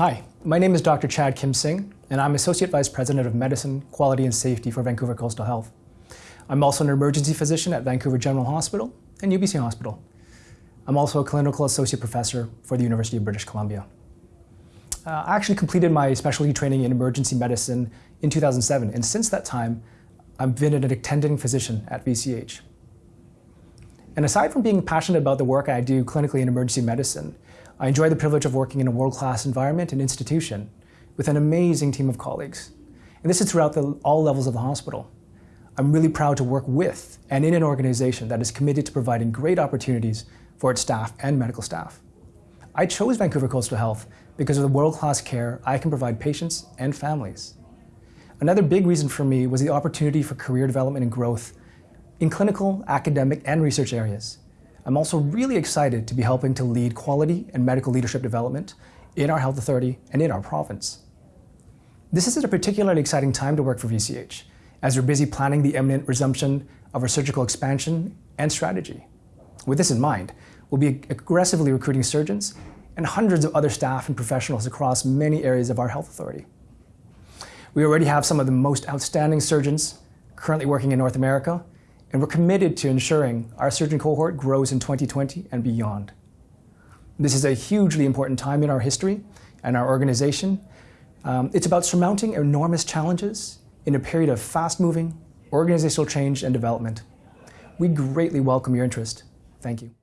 Hi, my name is Dr. Chad Kim Sing, and I'm Associate Vice President of Medicine, Quality and Safety for Vancouver Coastal Health. I'm also an emergency physician at Vancouver General Hospital and UBC Hospital. I'm also a clinical associate professor for the University of British Columbia. Uh, I actually completed my specialty training in emergency medicine in 2007, and since that time, I've been an attending physician at VCH. And aside from being passionate about the work I do clinically in emergency medicine, I enjoy the privilege of working in a world-class environment and institution with an amazing team of colleagues. And this is throughout the, all levels of the hospital. I'm really proud to work with and in an organization that is committed to providing great opportunities for its staff and medical staff. I chose Vancouver Coastal Health because of the world-class care I can provide patients and families. Another big reason for me was the opportunity for career development and growth in clinical, academic, and research areas. I'm also really excited to be helping to lead quality and medical leadership development in our health authority and in our province. This is a particularly exciting time to work for VCH, as we're busy planning the imminent resumption of our surgical expansion and strategy. With this in mind, we'll be aggressively recruiting surgeons and hundreds of other staff and professionals across many areas of our health authority. We already have some of the most outstanding surgeons currently working in North America, and we're committed to ensuring our surgeon cohort grows in 2020 and beyond. This is a hugely important time in our history and our organization. Um, it's about surmounting enormous challenges in a period of fast-moving organizational change and development. We greatly welcome your interest. Thank you.